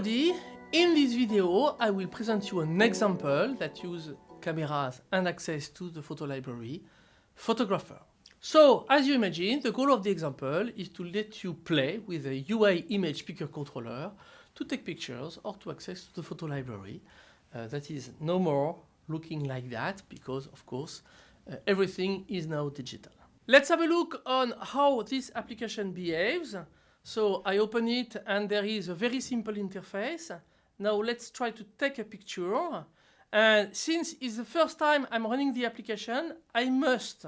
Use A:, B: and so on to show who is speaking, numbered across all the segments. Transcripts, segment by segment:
A: everybody, in this video I will present you an example that uses cameras and access to the photo library, Photographer. So, as you imagine, the goal of the example is to let you play with a UI image picker controller to take pictures or to access to the photo library. Uh, that is no more looking like that because, of course, uh, everything is now digital. Let's have a look on how this application behaves. So I open it and there is a very simple interface. Now let's try to take a picture. And since it's the first time I'm running the application, I must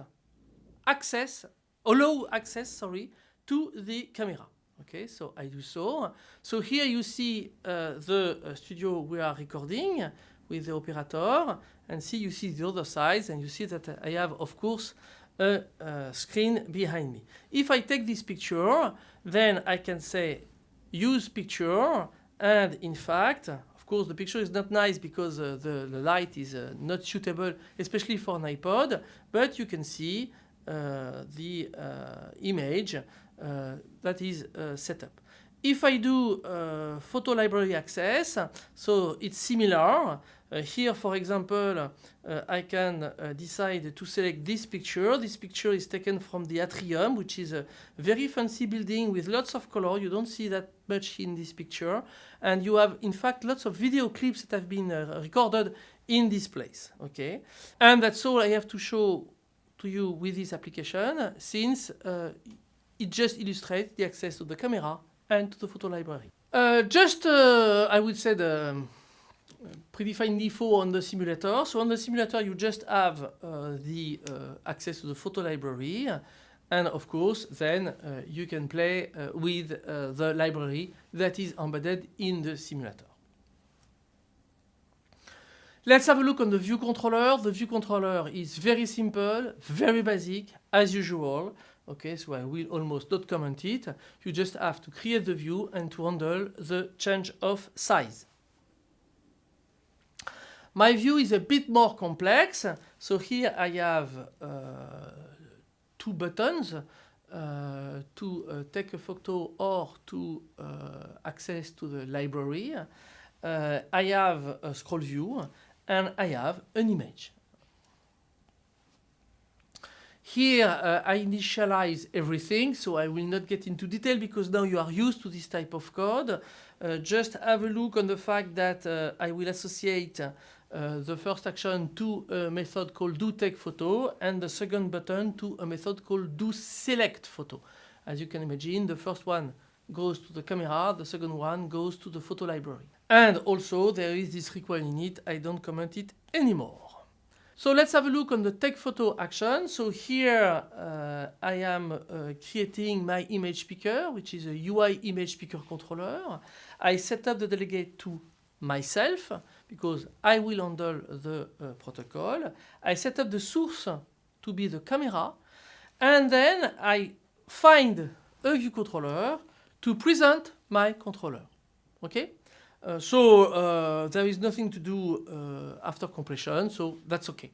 A: access, allow access, sorry, to the camera. Okay, so I do so. So here you see uh, the uh, studio we are recording with the operator and see you see the other side and you see that I have of course a, a screen behind me. If I take this picture then I can say use picture and in fact of course the picture is not nice because uh, the, the, light is uh, not suitable especially for an iPod but you can see uh, the uh, image uh, that is set up. If I do uh, photo library access, so it's similar. Uh, here, for example, uh, I can uh, decide to select this picture. This picture is taken from the atrium, which is a very fancy building with lots of color. You don't see that much in this picture. And you have, in fact, lots of video clips that have been uh, recorded in this place. Okay, And that's all I have to show to you with this application, since uh, it just illustrates the access to the camera and to the photo library. Uh, just, uh, I would say, the um, predefined default on the simulator. So on the simulator, you just have uh, the uh, access to the photo library. And of course, then uh, you can play uh, with the library that is embedded in the simulator. Let's have a look on the view controller. The view controller is very simple, very basic, as usual. Okay, so I will almost not comment it. You just have to create the view and to handle the change of size. My view is a bit more complex. So here I have uh, two buttons uh, to uh, take a photo or to uh, access to the library. Uh, I have a scroll view and I have an image. Here uh, I initialize everything, so I will not get into detail because now you are used to this type of code. Uh, just have a look on the fact that uh, I will associate uh, the first action to a method called doTakePhoto and the second button to a method called doSelectPhoto. As you can imagine, the first one goes to the camera, the second one goes to the photo library. And also there is this require init, I don't comment it anymore. So let's have a look on the take photo action. So here uh, I am uh, creating my image picker, which is a UI image picker controller. I set up the delegate to myself because I will handle the uh, protocol. I set up the source to be the camera. And then I find a view controller to present my controller. Okay? Uh, so uh, there is nothing to do uh, after completion, so that's okay.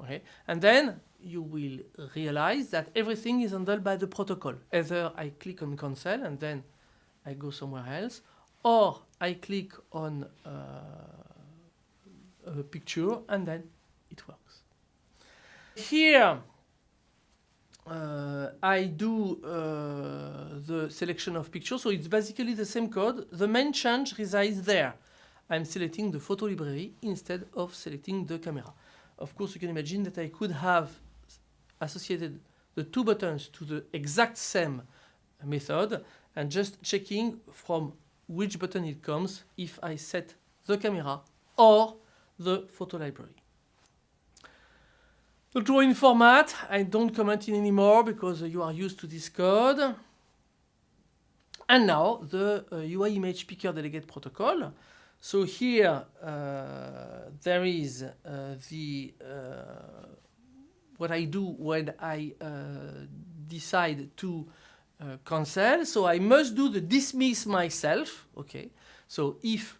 A: Okay, and then you will realize that everything is handled by the protocol. Either I click on cancel and then I go somewhere else, or I click on uh, a picture and then it works. Here uh, I do uh, the selection of pictures, so it's basically the same code. The main change resides there. I'm selecting the photo library instead of selecting the camera. Of course, you can imagine that I could have associated the two buttons to the exact same method and just checking from which button it comes if I set the camera or the photo library. The drawing format, I don't comment in anymore because you are used to this code. And now the uh, UI image picker delegate protocol. So here uh, there is uh, the uh, what I do when I uh, decide to uh, cancel. So I must do the dismiss myself. Okay. So if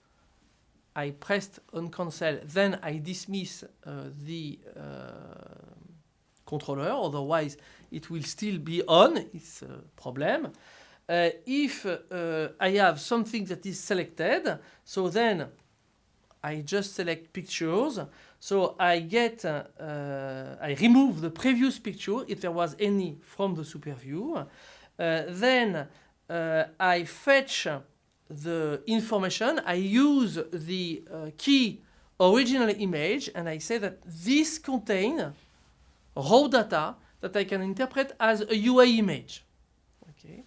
A: I pressed on cancel, then I dismiss the controller, otherwise it will still be on, it's a problem. Uh, if uh, I have something that is selected, so then I just select pictures. So I get, uh, uh, I remove the previous picture if there was any from the super view. Uh, then uh, I fetch the information. I use the key original image and I say that this contain raw data that I can interpret as a UI image. Okay.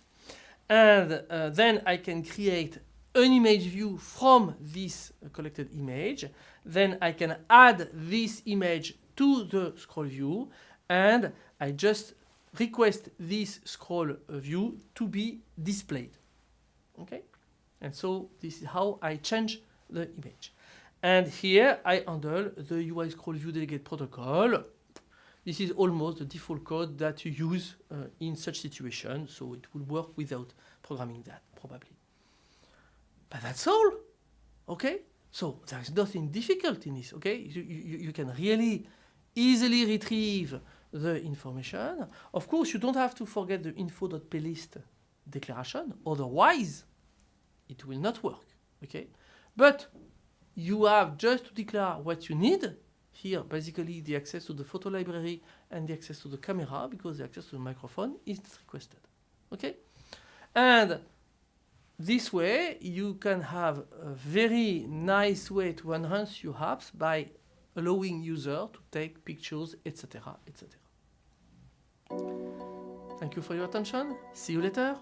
A: And uh, then I can create an image view from this collected image. Then I can add this image to the scroll view and I just request this scroll view to be displayed. Okay? And so this is how I change the image. And here I handle the UI scroll view delegate protocol. This is almost the default code that you use uh, in such situation, so it will work without programming that, probably. But that's all, okay? So there's nothing difficult in this, okay? You, you, you can really easily retrieve the information. Of course, you don't have to forget the info.plist declaration, otherwise it will not work, okay? But you have just to declare what you need. Here, basically, the access to the photo library and the access to the camera, because the access to the microphone is requested. Okay? And this way, you can have a very nice way to enhance your apps by allowing user to take pictures, etc., etc. Thank you for your attention. See you later.